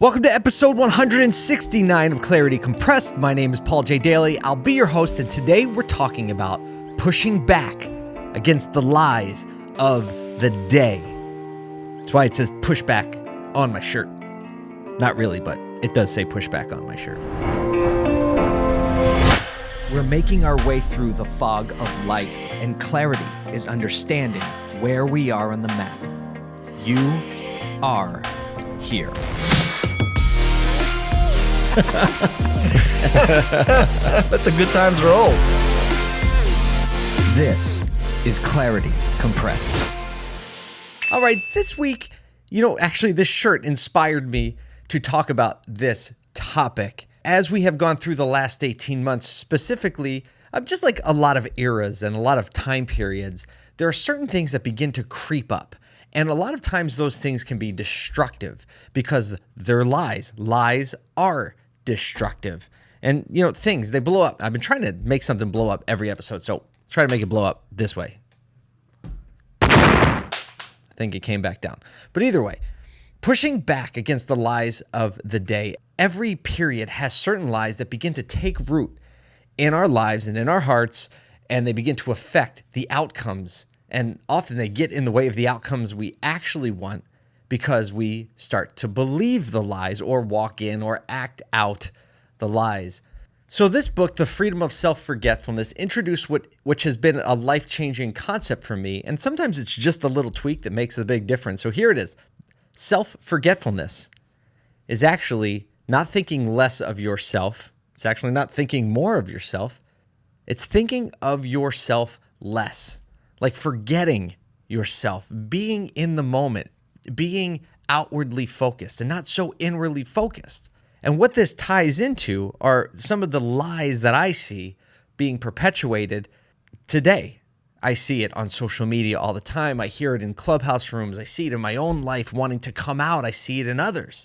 Welcome to episode 169 of Clarity Compressed. My name is Paul J. Daly. I'll be your host, and today we're talking about pushing back against the lies of the day. That's why it says pushback on my shirt. Not really, but it does say pushback on my shirt. We're making our way through the fog of life, and clarity is understanding where we are on the map. You are here. Let the good times roll. This is Clarity Compressed. All right, this week, you know, actually, this shirt inspired me to talk about this topic. As we have gone through the last 18 months, specifically, just like a lot of eras and a lot of time periods, there are certain things that begin to creep up. And a lot of times those things can be destructive because they're lies. Lies are destructive. And, you know, things, they blow up. I've been trying to make something blow up every episode. So try to make it blow up this way. I think it came back down. But either way, pushing back against the lies of the day, every period has certain lies that begin to take root in our lives and in our hearts, and they begin to affect the outcomes. And often they get in the way of the outcomes we actually want because we start to believe the lies or walk in or act out the lies. So this book, The Freedom of Self-Forgetfulness, introduced what which has been a life-changing concept for me, and sometimes it's just the little tweak that makes a big difference. So here it is. Self-forgetfulness is actually not thinking less of yourself. It's actually not thinking more of yourself. It's thinking of yourself less. Like forgetting yourself, being in the moment, being outwardly focused and not so inwardly focused. And what this ties into are some of the lies that I see being perpetuated today. I see it on social media all the time. I hear it in clubhouse rooms. I see it in my own life wanting to come out. I see it in others.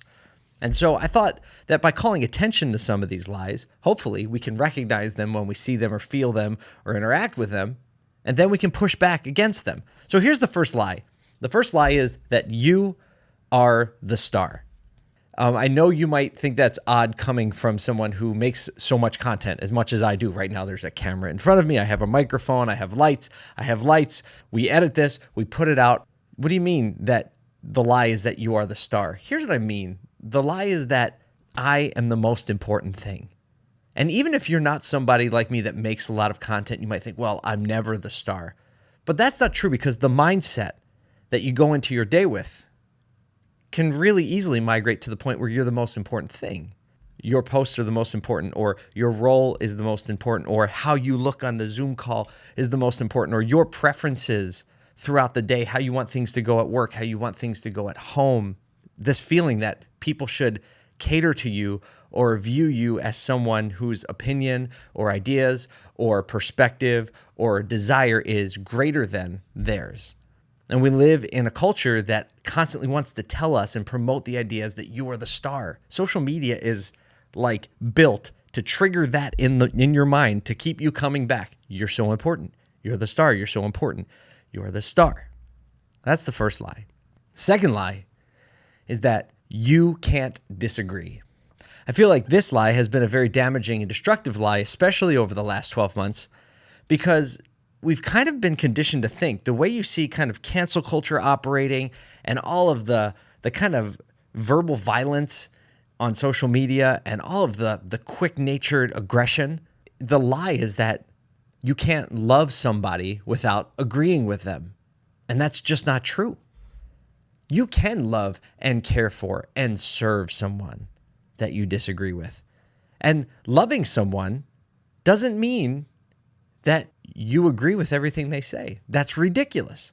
And so I thought that by calling attention to some of these lies, hopefully we can recognize them when we see them or feel them or interact with them, and then we can push back against them. So here's the first lie the first lie is that you are the star. Um, I know you might think that's odd coming from someone who makes so much content as much as I do. Right now, there's a camera in front of me. I have a microphone. I have lights. I have lights. We edit this. We put it out. What do you mean that the lie is that you are the star? Here's what I mean the lie is that I am the most important thing. And even if you're not somebody like me that makes a lot of content, you might think, well, I'm never the star. But that's not true because the mindset that you go into your day with can really easily migrate to the point where you're the most important thing. Your posts are the most important, or your role is the most important, or how you look on the Zoom call is the most important, or your preferences throughout the day, how you want things to go at work, how you want things to go at home. This feeling that people should cater to you or view you as someone whose opinion or ideas or perspective or desire is greater than theirs. And we live in a culture that constantly wants to tell us and promote the ideas that you are the star. Social media is like built to trigger that in the in your mind to keep you coming back. You're so important. You're the star. You're so important. You're the star. That's the first lie. Second lie is that you can't disagree. I feel like this lie has been a very damaging and destructive lie, especially over the last 12 months, because we've kind of been conditioned to think the way you see kind of cancel culture operating and all of the the kind of verbal violence on social media and all of the the quick natured aggression the lie is that you can't love somebody without agreeing with them. And that's just not true. You can love and care for and serve someone that you disagree with. And loving someone doesn't mean that you agree with everything they say. That's ridiculous.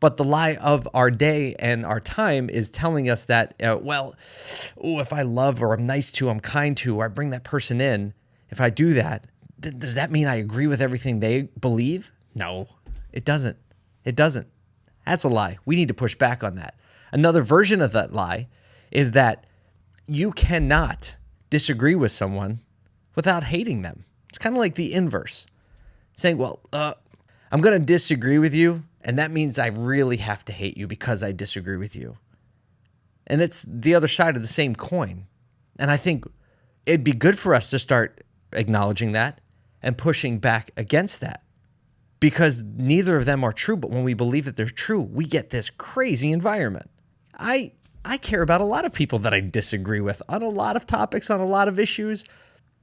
But the lie of our day and our time is telling us that, uh, well, oh, if I love or I'm nice to, I'm kind to, or I bring that person in, if I do that, th does that mean I agree with everything they believe? No, it doesn't. It doesn't. That's a lie. We need to push back on that. Another version of that lie is that you cannot disagree with someone without hating them. It's kind of like the inverse saying, well, uh, I'm going to disagree with you. And that means I really have to hate you because I disagree with you. And it's the other side of the same coin. And I think it'd be good for us to start acknowledging that and pushing back against that because neither of them are true. But when we believe that they're true, we get this crazy environment. I I care about a lot of people that I disagree with on a lot of topics, on a lot of issues.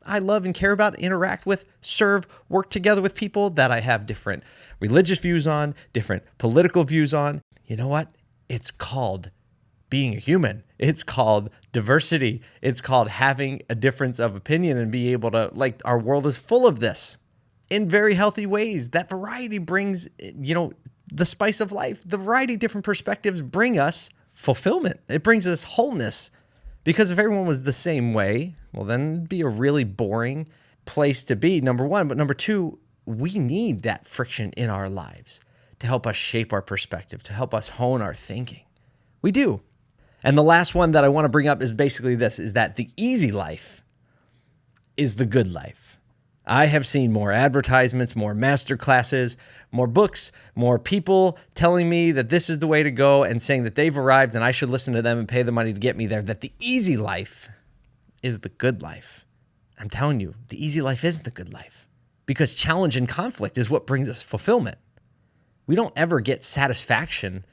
I love and care about, interact with, serve, work together with people that I have different religious views on, different political views on. You know what? It's called being a human. It's called diversity. It's called having a difference of opinion and be able to, like, our world is full of this in very healthy ways. That variety brings, you know, the spice of life. The variety different perspectives bring us fulfillment. It brings us wholeness. Because if everyone was the same way, well, then it'd be a really boring place to be, number one. But number two, we need that friction in our lives to help us shape our perspective, to help us hone our thinking. We do. And the last one that I want to bring up is basically this is that the easy life is the good life. I have seen more advertisements, more master classes, more books, more people telling me that this is the way to go and saying that they've arrived and I should listen to them and pay the money to get me there. That the easy life is the good life. I'm telling you, the easy life is the good life because challenge and conflict is what brings us fulfillment. We don't ever get satisfaction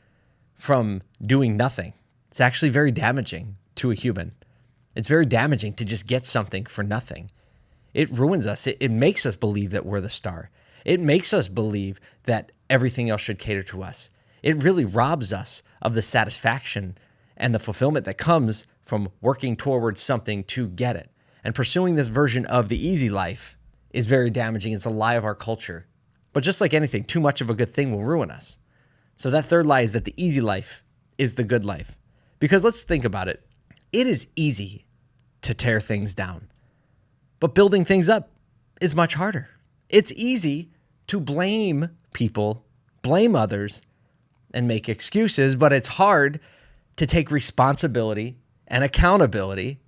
from doing nothing. It's actually very damaging to a human. It's very damaging to just get something for nothing. It ruins us. It, it makes us believe that we're the star. It makes us believe that everything else should cater to us. It really robs us of the satisfaction and the fulfillment that comes from working towards something to get it. And pursuing this version of the easy life is very damaging. It's a lie of our culture. But just like anything, too much of a good thing will ruin us. So that third lie is that the easy life is the good life. Because let's think about it. It is easy to tear things down. But building things up is much harder. It's easy to blame people, blame others, and make excuses, but it's hard to take responsibility and accountability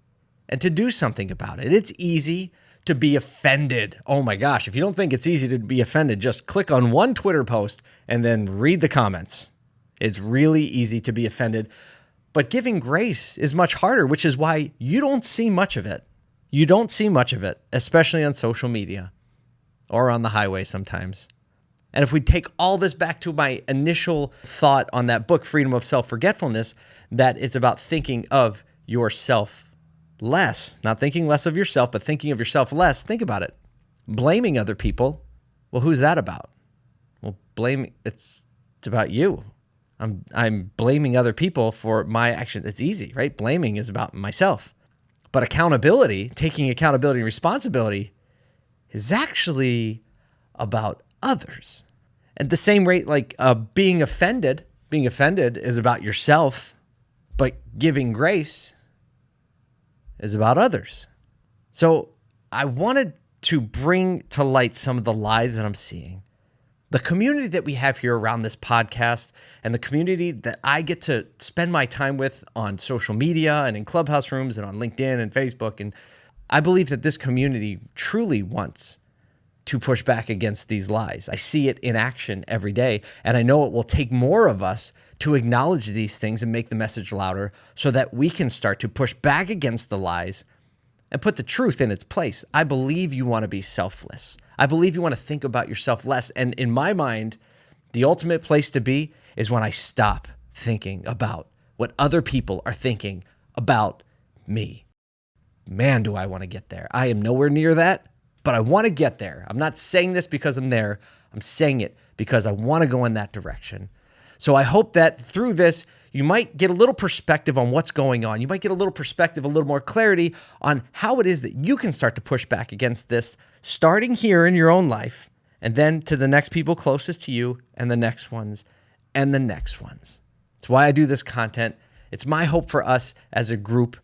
and to do something about it. It's easy to be offended. Oh my gosh, if you don't think it's easy to be offended, just click on one Twitter post and then read the comments. It's really easy to be offended. But giving grace is much harder, which is why you don't see much of it. You don't see much of it, especially on social media or on the highway sometimes. And if we take all this back to my initial thought on that book, Freedom of Self Forgetfulness, that it's about thinking of yourself less, not thinking less of yourself, but thinking of yourself less. Think about it. Blaming other people. Well, who's that about? Well, blame it's it's about you. I'm I'm blaming other people for my action. It's easy, right? Blaming is about myself. But accountability, taking accountability and responsibility, is actually about others. At the same rate, like uh, being offended, being offended is about yourself, but giving grace is about others. So I wanted to bring to light some of the lives that I'm seeing the community that we have here around this podcast and the community that I get to spend my time with on social media and in clubhouse rooms and on LinkedIn and Facebook. And I believe that this community truly wants to push back against these lies. I see it in action every day. And I know it will take more of us to acknowledge these things and make the message louder so that we can start to push back against the lies and put the truth in its place. I believe you want to be selfless. I believe you want to think about yourself less. And in my mind, the ultimate place to be is when I stop thinking about what other people are thinking about me. Man, do I want to get there. I am nowhere near that, but I want to get there. I'm not saying this because I'm there. I'm saying it because I want to go in that direction. So I hope that through this, you might get a little perspective on what's going on. You might get a little perspective, a little more clarity on how it is that you can start to push back against this, starting here in your own life, and then to the next people closest to you, and the next ones, and the next ones. It's why I do this content. It's my hope for us as a group.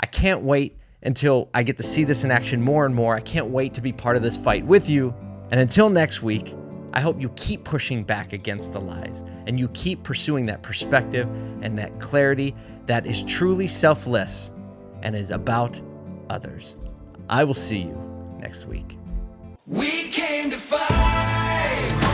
I can't wait until I get to see this in action more and more. I can't wait to be part of this fight with you. And until next week, I hope you keep pushing back against the lies and you keep pursuing that perspective and that clarity that is truly selfless and is about others. I will see you next week. We came to fight.